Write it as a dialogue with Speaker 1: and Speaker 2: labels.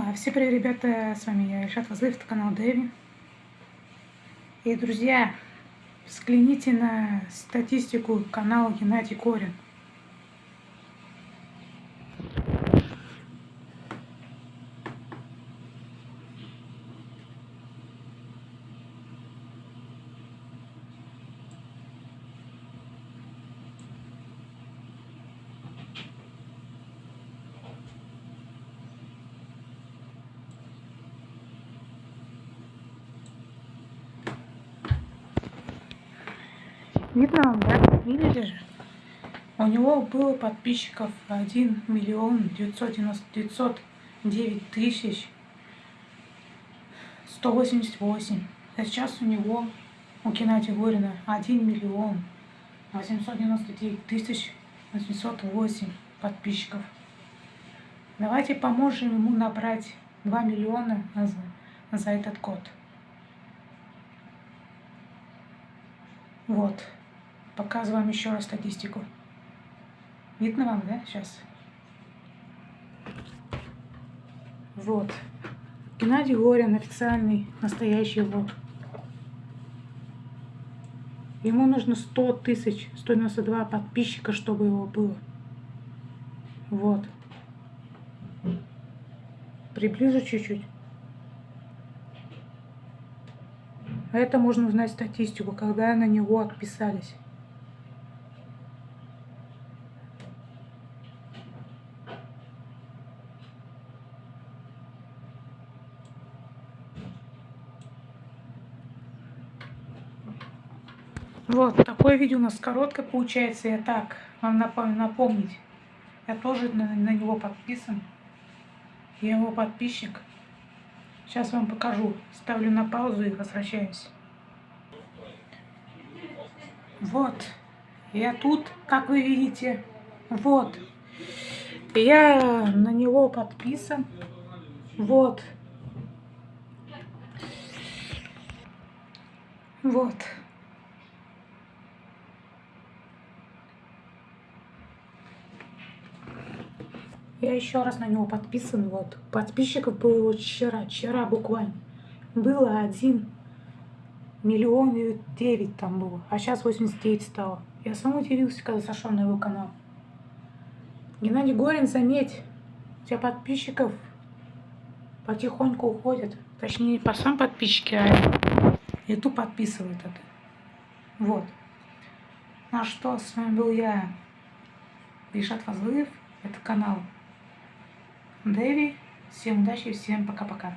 Speaker 1: А, всем привет, ребята, с вами я, Ильшат Вазлыев, это канал Дэви. И, друзья, взгляните на статистику канала Геннадий Корин. Видно да? Видели же? У него было подписчиков 1 миллион 999 тысяч 188. А сейчас у него, у Геннадия Горина, 1 миллион 899 тысяч 808 подписчиков. Давайте поможем ему набрать 2 миллиона за, за этот год. Вот. Показываем еще раз статистику. Видно вам, да, сейчас? Вот. Геннадий Горин, официальный, настоящий его. Ему нужно 100 тысяч, 192 подписчика, чтобы его было. Вот. Приближу чуть-чуть. Это можно узнать статистику, когда на него отписались. Вот, такое видео у нас короткое получается. Я так, вам напомнить. Я тоже на, на него подписан. Я его подписчик. Сейчас вам покажу. Ставлю на паузу и возвращаюсь. Вот. Я тут, как вы видите. Вот. Я на него подписан. Вот. Вот. Я еще раз на него подписан. Вот. Подписчиков было вот вчера, вчера буквально. Было один миллион девять там было. А сейчас 89 стало. Я сам удивился, когда зашел на его канал. Геннадий Горин, заметь, у тебя подписчиков потихоньку уходят. Точнее, не по сам подписчики, а YouTube подписывает это. Вот. Ну а что, с вами был я, Ильшат Фазлыев. Это канал Дэви. Всем удачи, всем пока-пока.